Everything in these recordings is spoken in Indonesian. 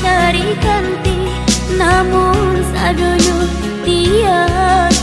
cari ganti namun sadoyo tiada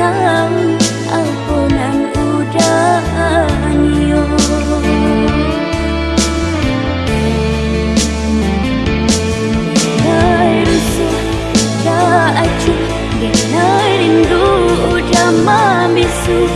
sang aku nan udanyo Kai rusuh da acuh Genai rindu udah mamisu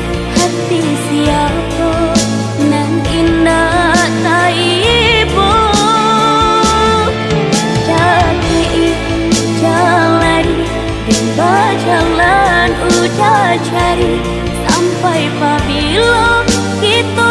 Sampai pabila kita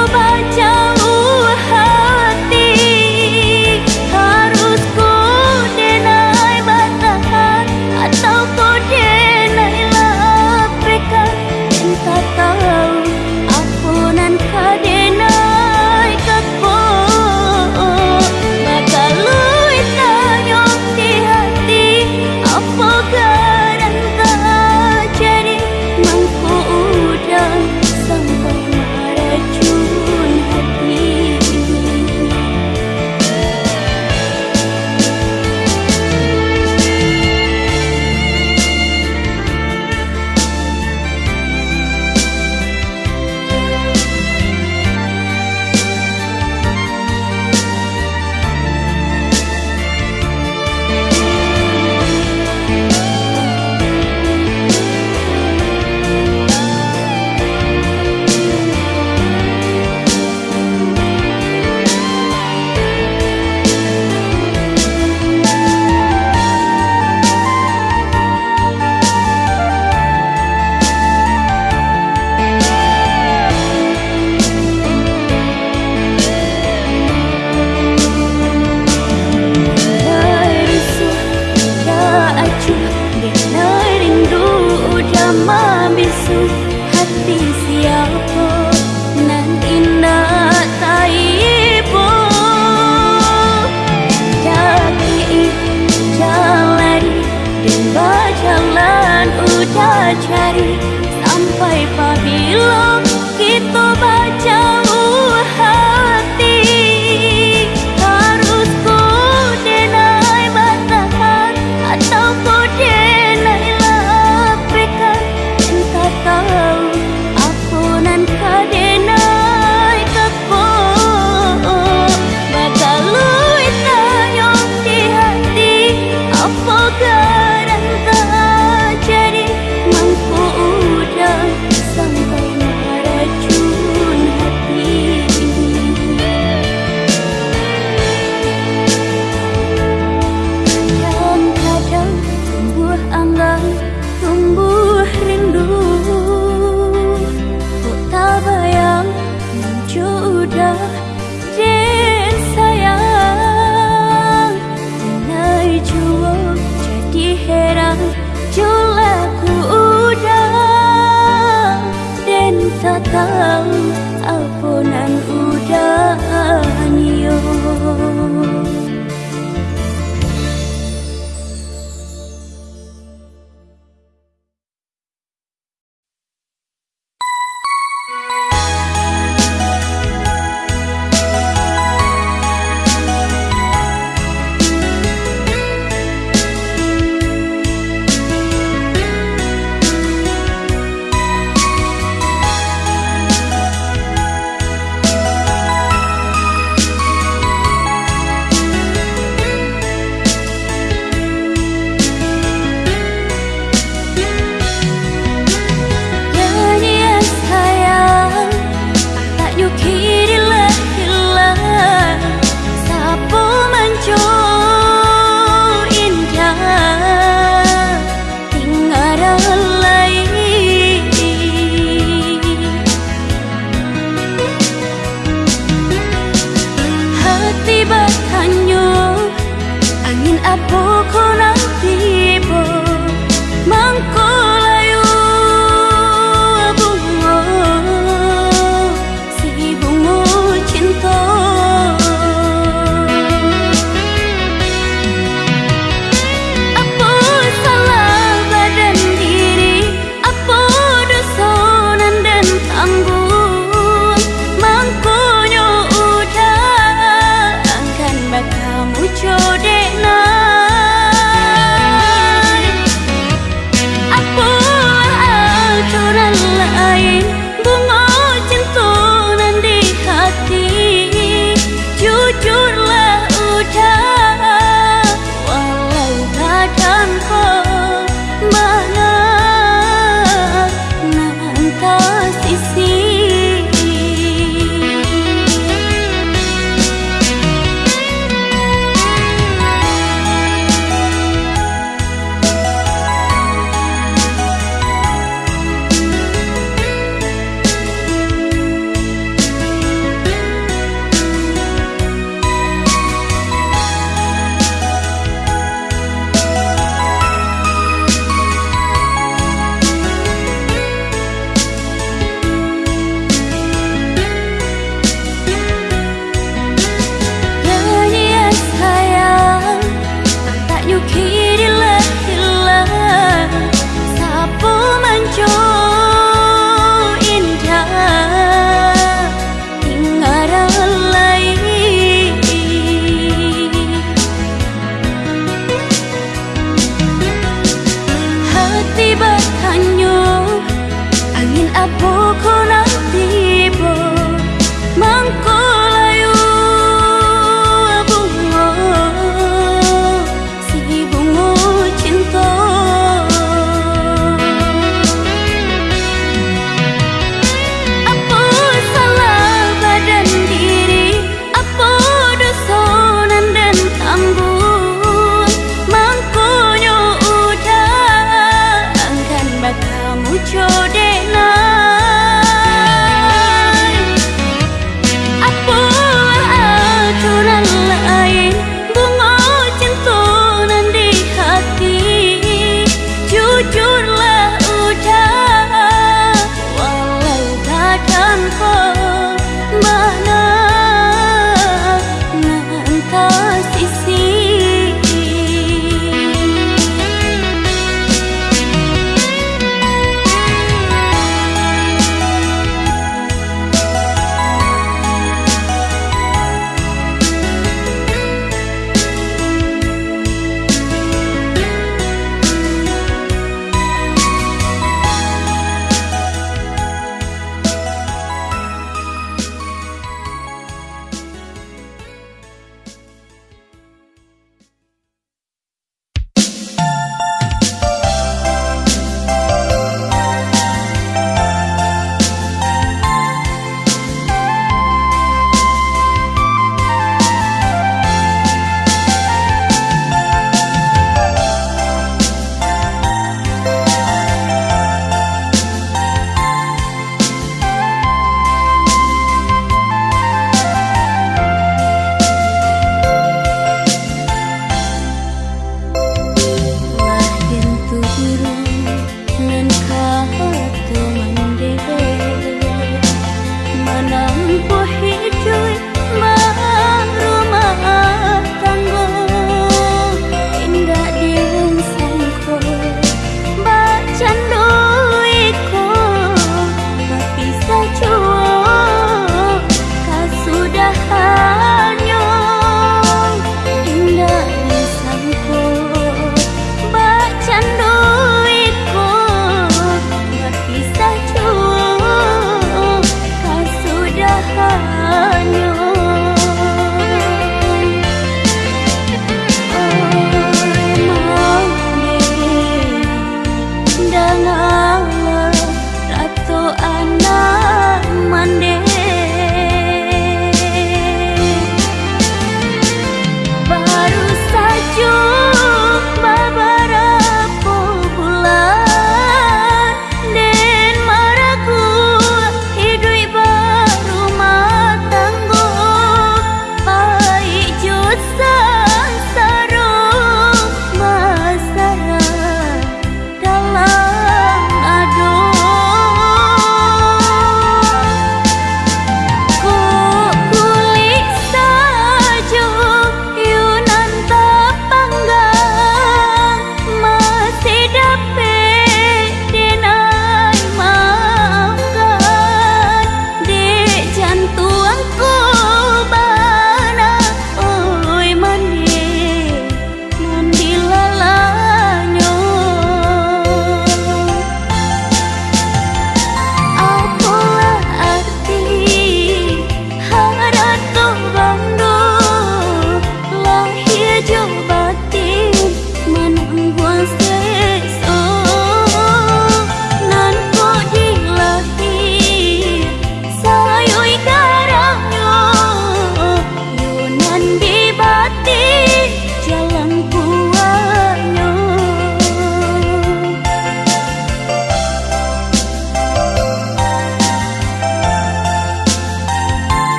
不可能。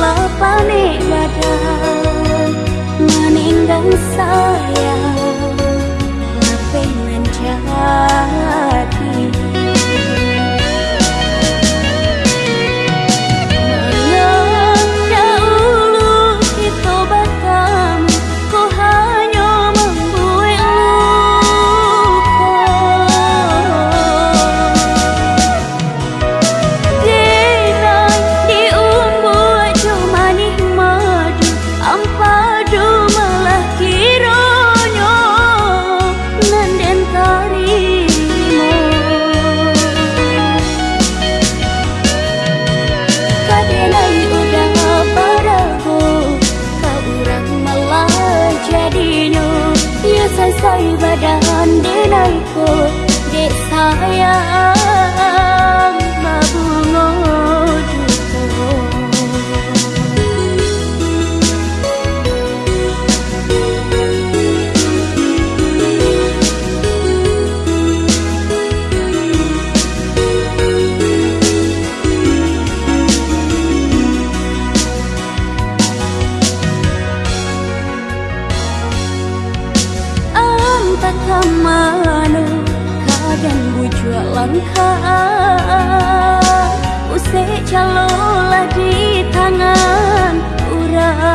Lapane badan Tuhan Usik calolah di tangan urang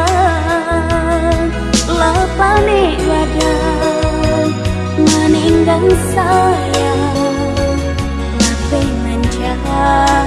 wadah, badan dan sayang Lape menjahat